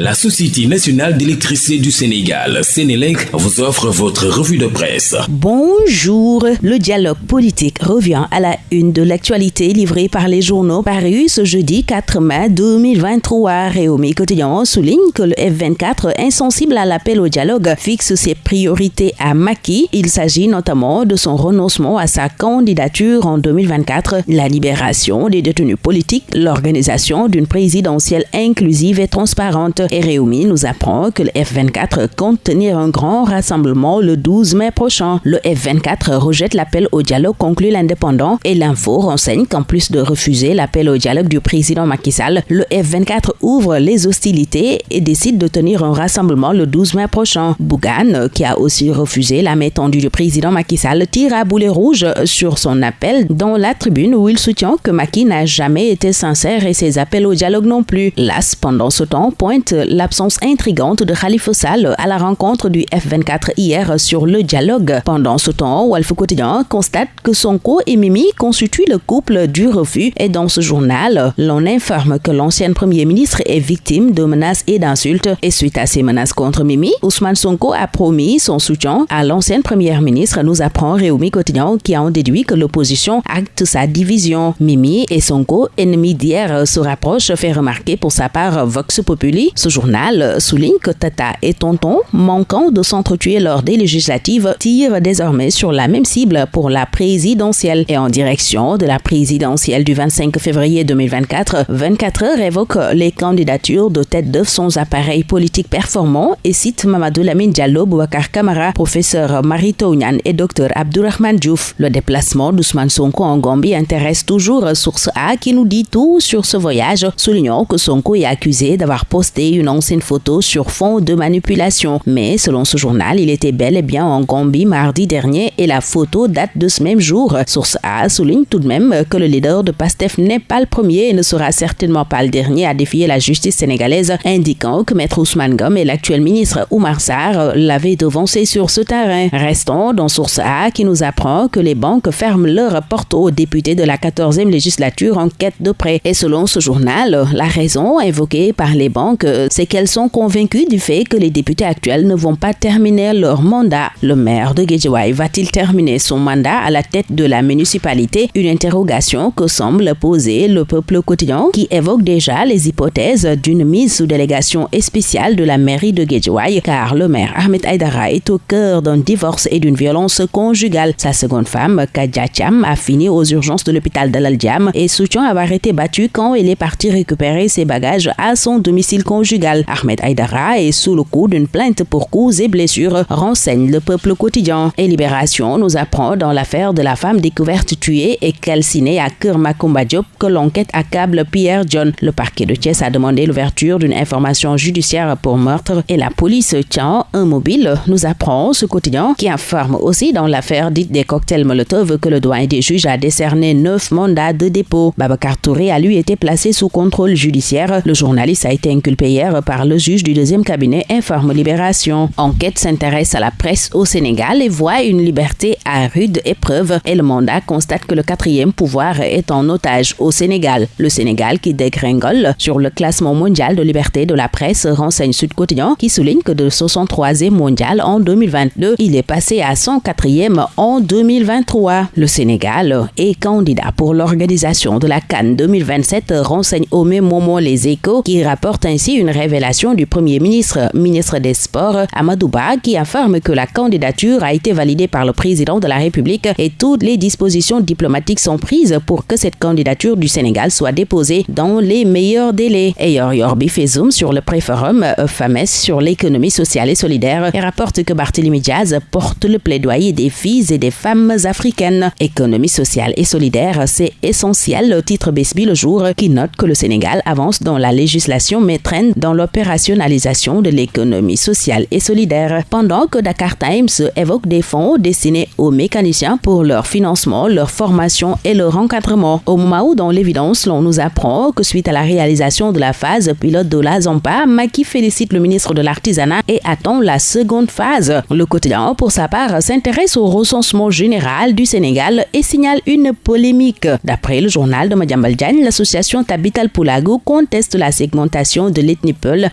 La Société nationale d'électricité du Sénégal, Sénélec, vous offre votre revue de presse. Bonjour. Le dialogue politique revient à la une de l'actualité livrée par les journaux parus ce jeudi 4 mai 2023. Réumi Quotidien souligne que le F24, insensible à l'appel au dialogue, fixe ses priorités à Maki. Il s'agit notamment de son renoncement à sa candidature en 2024, la libération des détenus politiques, l'organisation d'une présidentielle inclusive et transparente et Réumi nous apprend que le F24 compte tenir un grand rassemblement le 12 mai prochain. Le F24 rejette l'appel au dialogue conclu l'indépendant et l'info renseigne qu'en plus de refuser l'appel au dialogue du président Macky Sall, le F24 ouvre les hostilités et décide de tenir un rassemblement le 12 mai prochain. Bougan, qui a aussi refusé la main tendue du président Macky Sall, tire à boulet rouge sur son appel dans la tribune où il soutient que Macky n'a jamais été sincère et ses appels au dialogue non plus. Las, pendant ce temps, pointe l'absence intrigante de Khalifa Sall à la rencontre du F24 hier sur le dialogue. Pendant ce temps, Wolf Quotidien constate que Sonko et Mimi constituent le couple du refus et dans ce journal, l'on informe que l'ancienne premier ministre est victime de menaces et d'insultes et suite à ces menaces contre Mimi, Ousmane Sonko a promis son soutien à l'ancienne première ministre, nous apprend Réumi Quotidien qui en déduit que l'opposition acte sa division. Mimi et Sonko, ennemis d'hier, se rapprochent, fait remarquer pour sa part Vox Populi journal souligne que Tata et Tonton, manquant de s'entretuer lors des législatives, tirent désormais sur la même cible pour la présidentielle et en direction de la présidentielle du 25 février 2024. 24 heures évoque les candidatures de tête d'œuvre sans appareil politique performant et cite Mamadou Lamine Diallo, Bouakar Kamara, professeur Marito Ounyan et docteur Abdourahman Diouf. Le déplacement d'Ousmane Sonko en Gambie intéresse toujours Source A qui nous dit tout sur ce voyage, soulignant que Sonko est accusé d'avoir posté une ancienne photo sur fond de manipulation. Mais selon ce journal, il était bel et bien en Gambie mardi dernier et la photo date de ce même jour. Source A souligne tout de même que le leader de PASTEF n'est pas le premier et ne sera certainement pas le dernier à défier la justice sénégalaise, indiquant que Maître Ousmane Gom et l'actuel ministre Oumar Sarr l'avaient devancé sur ce terrain. Restons dans Source A qui nous apprend que les banques ferment leurs portes aux députés de la 14e législature en quête de prêt. Et selon ce journal, la raison invoquée par les banques, c'est qu'elles sont convaincus du fait que les députés actuels ne vont pas terminer leur mandat. Le maire de Guédiouaï va-t-il terminer son mandat à la tête de la municipalité? Une interrogation que semble poser le peuple quotidien qui évoque déjà les hypothèses d'une mise sous délégation spéciale de la mairie de Guédiouaï car le maire Ahmed Aydara est au cœur d'un divorce et d'une violence conjugale. Sa seconde femme, Kadja Cham, a fini aux urgences de l'hôpital de l'Aldiam et soutient avoir été battue quand elle est partie récupérer ses bagages à son domicile conjugal. Ahmed Aydara est sous le coup d'une plainte pour coups et blessures, renseigne le peuple quotidien. Et Libération nous apprend dans l'affaire de la femme découverte tuée et calcinée à Kermakumba Diop que l'enquête accable Pierre John. Le parquet de Thiès a demandé l'ouverture d'une information judiciaire pour meurtre et la police tient un mobile, nous apprend ce quotidien qui informe aussi dans l'affaire dite des cocktails Molotov que le doyen des juges a décerné neuf mandats de dépôt. Babacar Touré a lui été placé sous contrôle judiciaire. Le journaliste a été inculpé par le juge du deuxième cabinet informe Libération. Enquête s'intéresse à la presse au Sénégal et voit une liberté à rude épreuve et le mandat constate que le quatrième pouvoir est en otage au Sénégal. Le Sénégal qui dégringole sur le classement mondial de liberté de la presse renseigne Sud Quotidien qui souligne que de 63e mondial en 2022, il est passé à 104e en 2023. Le Sénégal est candidat pour l'organisation de la Cannes 2027 renseigne au même moment les échos qui rapportent ainsi une révélation du Premier ministre, ministre des Sports, Amadouba, qui affirme que la candidature a été validée par le président de la République et toutes les dispositions diplomatiques sont prises pour que cette candidature du Sénégal soit déposée dans les meilleurs délais. Et Yorbi fait zoom sur le préforum FAMES sur l'économie sociale et solidaire et rapporte que Barthélémy Diaz porte le plaidoyer des filles et des femmes africaines. Économie sociale et solidaire, c'est essentiel, le titre Besby le jour, qui note que le Sénégal avance dans la législation mais traîne dans l'opérationnalisation de l'économie sociale et solidaire, pendant que Dakar Times évoque des fonds destinés aux mécaniciens pour leur financement, leur formation et leur encadrement. Au moment où, dans l'évidence, l'on nous apprend que suite à la réalisation de la phase pilote de la Zampa, Maki félicite le ministre de l'Artisanat et attend la seconde phase. Le quotidien, pour sa part, s'intéresse au recensement général du Sénégal et signale une polémique. D'après le journal de Madjambal l'association Tabital Poulago conteste la segmentation de l'ethnie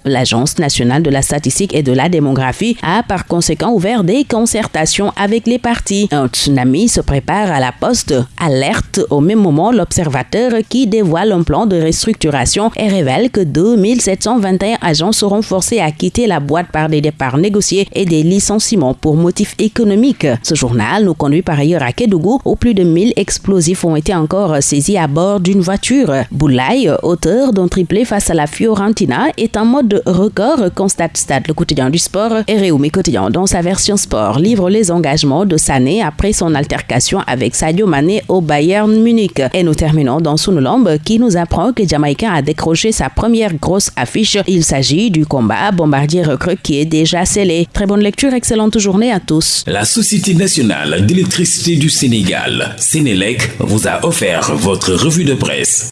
L'Agence nationale de la statistique et de la démographie, a par conséquent ouvert des concertations avec les partis. Un tsunami se prépare à la poste, alerte au même moment l'observateur qui dévoile un plan de restructuration et révèle que 2721 agents seront forcés à quitter la boîte par des départs négociés et des licenciements pour motifs économiques. Ce journal nous conduit par ailleurs à Kédougou où plus de 1000 explosifs ont été encore saisis à bord d'une voiture. Boulay, auteur d'un triplé face à la Fiorentina, est en mode record, constate Stade le quotidien du sport et Réumi quotidien dans sa version sport livre les engagements de Sané après son altercation avec Sadio Mané au Bayern Munich. Et nous terminons dans Sunulambe qui nous apprend que Jamaïcain a décroché sa première grosse affiche. Il s'agit du combat bombardier recrue qui est déjà scellé. Très bonne lecture, excellente journée à tous. La Société nationale d'électricité du Sénégal, Sénélec, vous a offert votre revue de presse.